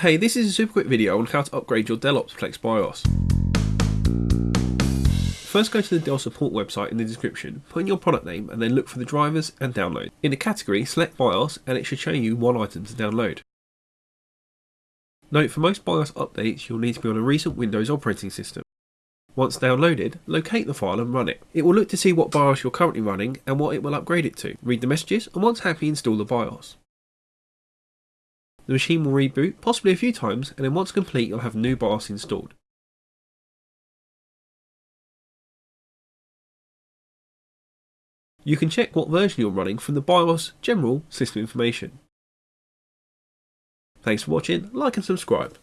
Hey, this is a super quick video on how to upgrade your Dell Optiplex BIOS. First go to the Dell support website in the description, put in your product name and then look for the drivers and download. In the category, select BIOS and it should show you one item to download. Note for most BIOS updates you'll need to be on a recent Windows operating system. Once downloaded, locate the file and run it. It will look to see what BIOS you're currently running and what it will upgrade it to. Read the messages and once happy install the BIOS. The machine will reboot, possibly a few times, and then once complete you'll have new BIOS installed. You can check what version you're running from the BIOS General System Information. Thanks for watching, like and subscribe.